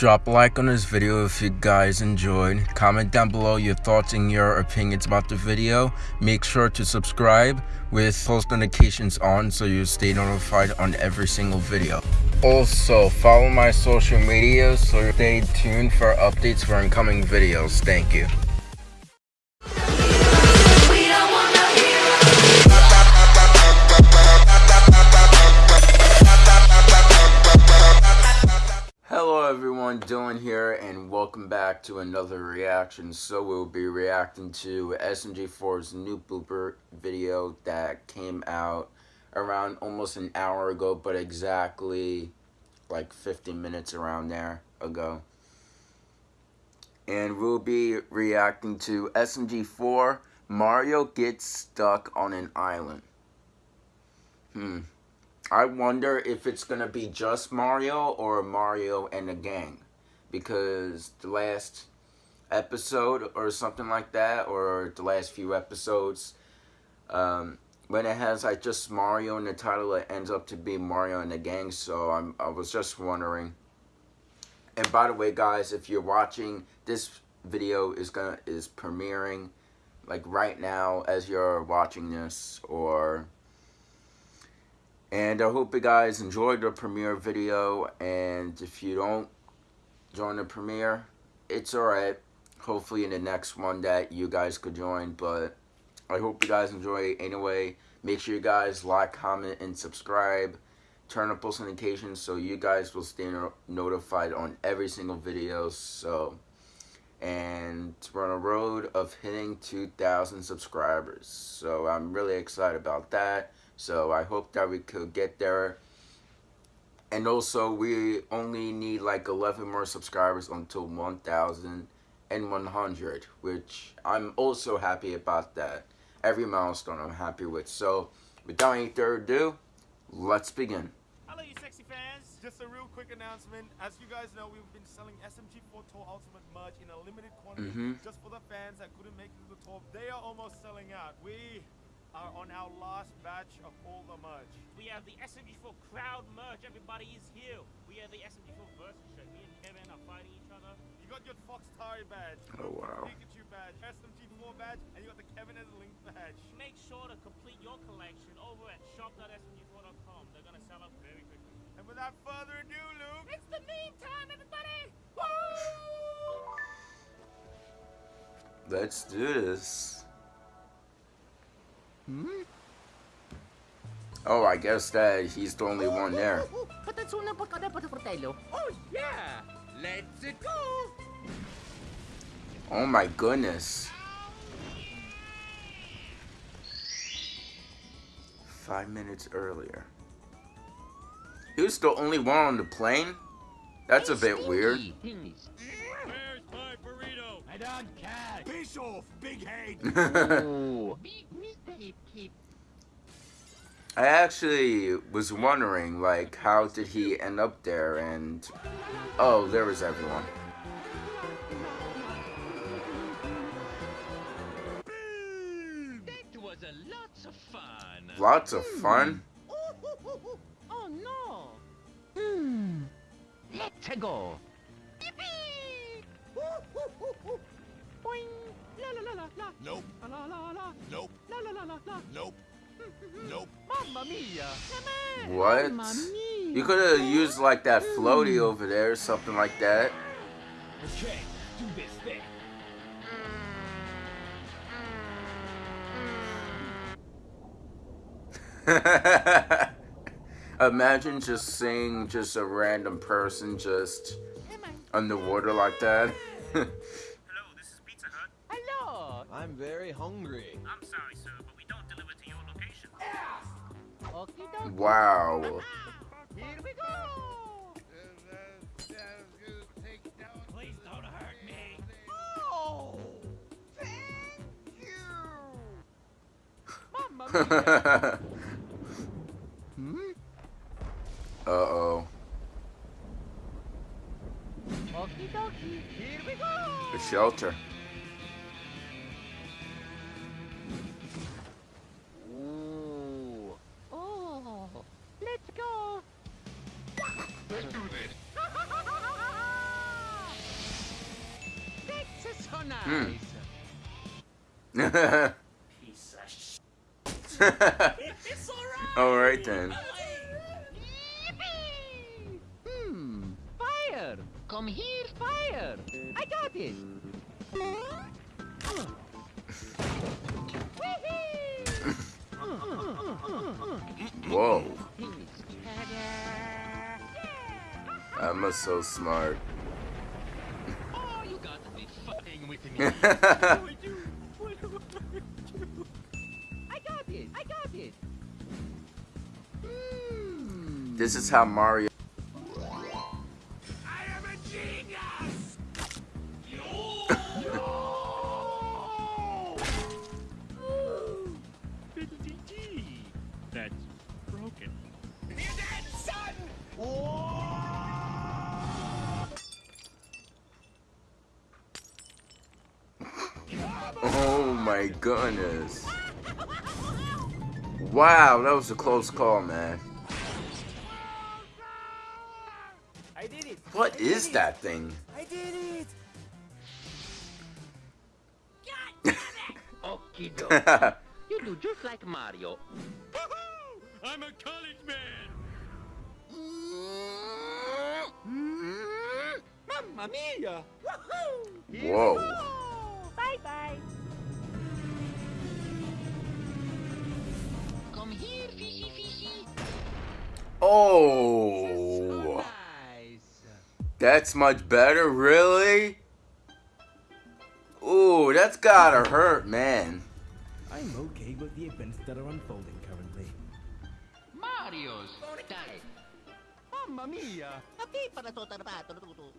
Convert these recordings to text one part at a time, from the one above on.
Drop a like on this video if you guys enjoyed. Comment down below your thoughts and your opinions about the video. Make sure to subscribe with post notifications on so you stay notified on every single video. Also, follow my social media so stay tuned for updates for incoming videos. Thank you. Dylan here, and welcome back to another reaction. So we'll be reacting to SMG4's new blooper video that came out around almost an hour ago, but exactly like 50 minutes around there ago. And we'll be reacting to SMG4, Mario gets stuck on an island. Hmm. I wonder if it's going to be just Mario or Mario and the gang. Because the last episode or something like that, or the last few episodes, um, when it has like just Mario in the title, it ends up to be Mario and the gang. So I'm, I was just wondering. And by the way, guys, if you're watching, this video is gonna is premiering like right now as you're watching this, or and I hope you guys enjoyed the premiere video. And if you don't join the premiere, it's alright. Hopefully in the next one that you guys could join. But I hope you guys enjoy anyway. Make sure you guys like, comment, and subscribe. Turn on post notifications so you guys will stay no notified on every single video. So, and we're on a road of hitting 2,000 subscribers. So I'm really excited about that. So I hope that we could get there. And also, we only need like 11 more subscribers until 1,100, which I'm also happy about that. Every milestone I'm happy with. So, without any further ado, let's begin. Hello, you sexy fans. Just a real quick announcement. As you guys know, we've been selling SMG4 Tour Ultimate merch in a limited quantity mm -hmm. just for the fans that couldn't make it to the tour. They are almost selling out. We are on our last batch of all the merch. We have the SMG4 crowd merch. Everybody is here. We have the SMG4 versus shirt. Me and Kevin are fighting each other. You got your Fox Tari badge. Oh wow. Pikachu badge, SMG4 badge, and you got the Kevin as a Link badge. Make sure to complete your collection over at shop.smg4.com. They're gonna sell out very quickly. And without further ado, Luke, it's the meme time, everybody! Woo! Let's do this. Hmm? Oh, I guess that he's the only one there. Oh yeah, let's go. Oh my goodness. Five minutes earlier. He was the only one on the plane? That's a bit weird. Where's my burrito? I don't care. Piss off, big head. I actually was wondering, like, how did he end up there, and... Oh, there was everyone. That was a lots of fun. Lots of fun? Oh, no. Hmm. Let's go. Boing. La la la la la. Nope. La la la. Nope. La la la la la. Nope. Nope. Mamma mia. What? Mamma mia. You could have used like that floaty over there or something like that. Okay, do this thing. Imagine just seeing just a random person just underwater like that. very hungry. I'm sorry, sir, but we don't deliver to your location. Okie dokie. Wow. Here we go. Please don't hurt me. Oh. Thank you. Mamma mia. Uh-oh. Okie dokie. Here we go. The shelter. nice. Piece of sh- it's alright. Alright then. Hmm. Fire. Come here, fire. I got it. Whoa. I'm so smart. Oh, you got to be This I got it. I got it. Hmm. is how Mario. My goodness. Wow, that was a close call, man. I did it! What I did is it. that thing? I did it! Okie doke. You do just like Mario. I'm a college man. Mamma mia! Whoa. Bye Oh. Nice. That's much better, really? Ooh, that's gotta hurt, man. I'm okay with the events that are unfolding currently. Mario's style. Mamma mia.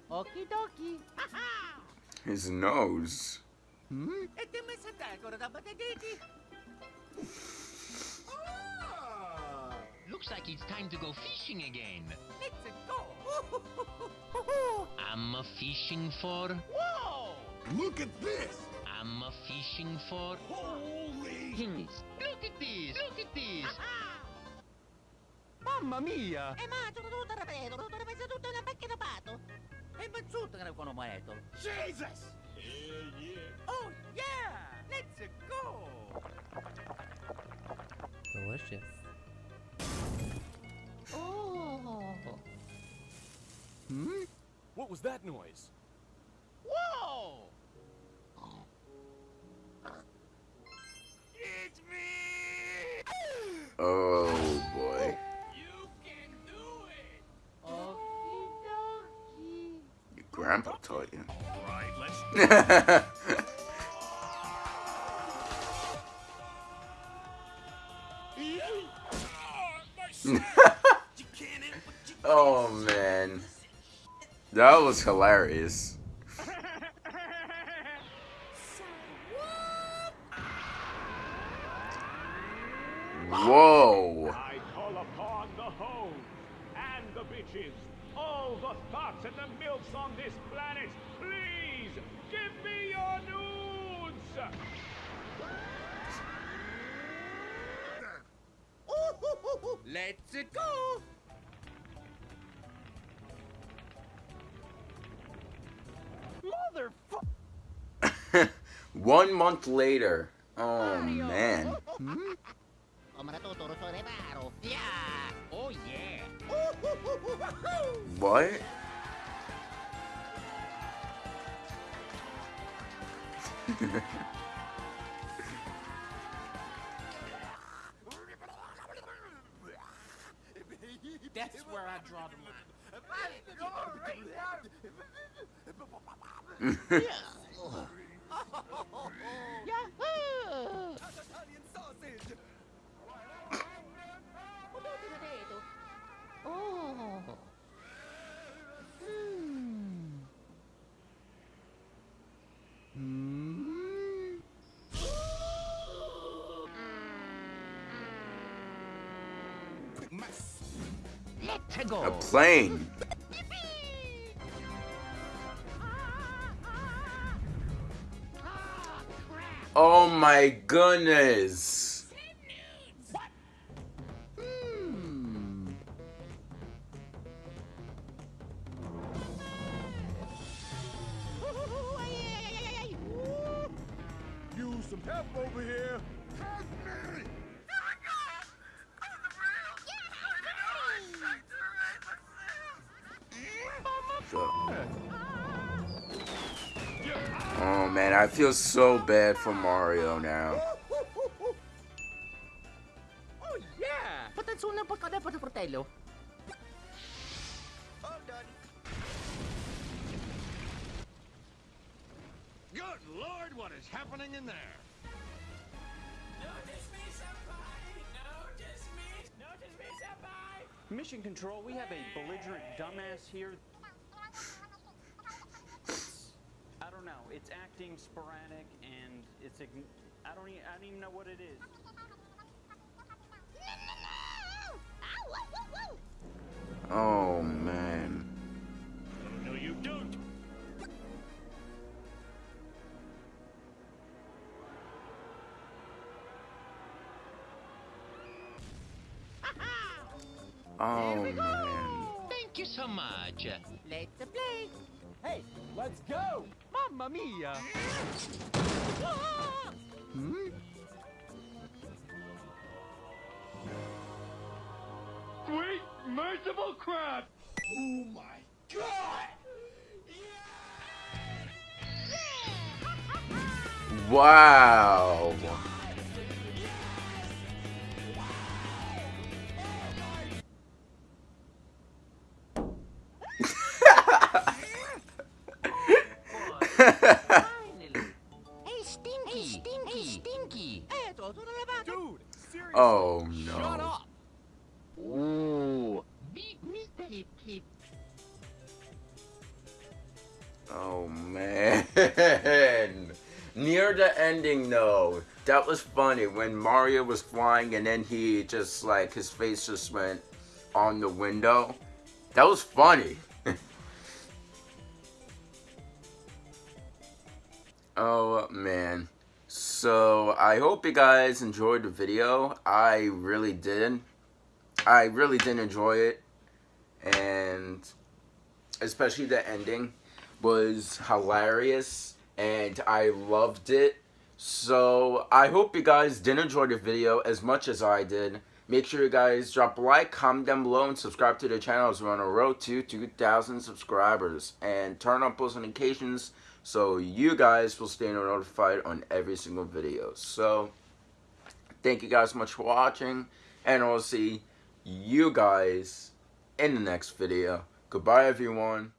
Okie dokie. His nose. Hmm? Looks like it's time to go fishing again. Let's go. I'm a fishing for. Whoa! Look at this! I'm a fishing for. Holy! Hints. Look at this. Look at this. Mamma mia. Eh ma, sono tutto rapido, tutto rapido, tutto una macchina pato. E bazzuto che ne conosco. Jesus! Hell yeah! Oh yeah! Let's go! Delicious. Oh. Hmm? What was that noise? Whoa! It's me! Oh boy. You can do it! Okie dokie. Your grandpa taught you. Alright, let's was hilarious. Whoa. I call upon the hoes and the bitches, all the thoughts and the milfs on this planet. Please give me your nudes. Let's go! One month later. Oh man. Hmm? Come tutto so reparo. Yeah! Oh yeah. What? That's where I draw the line. A plane. My goodness. Hmm. Help over here! So. I feel so bad for Mario now. Oh yeah! Patansunan pa kada pa fratello. Good lord, what is happening in there? Mission Control, we have a belligerent dumbass here. I don't know. It's acting sporadic and it's. ign- I don't. Even, I don't even know what it is. Oh man. No, you don't. Oh man. Thank you so much. Let's play. Hey, let's go! Mamma mia! Hmm? Sweet, merciful crap! Oh my god! Yeah! Wow. Seriously. oh Shut no. up. Ooh! Big mystery kid. Oh man. Near the ending though, that was funny when Mario was flying and then he just like his face just went on the window. That was funny. oh man. So I hope you guys enjoyed the video. I really did. I really did enjoy it. And especially the ending was hilarious and I loved it. So I hope you guys did enjoy the video as much as I did. Make sure you guys drop a like, comment down below, and subscribe to the channel as we're on a road to 2,000 subscribers. And turn on post notifications so you guys will stay notified on every single video. So thank you guys so much for watching, and I'll see you guys in the next video. Goodbye, everyone.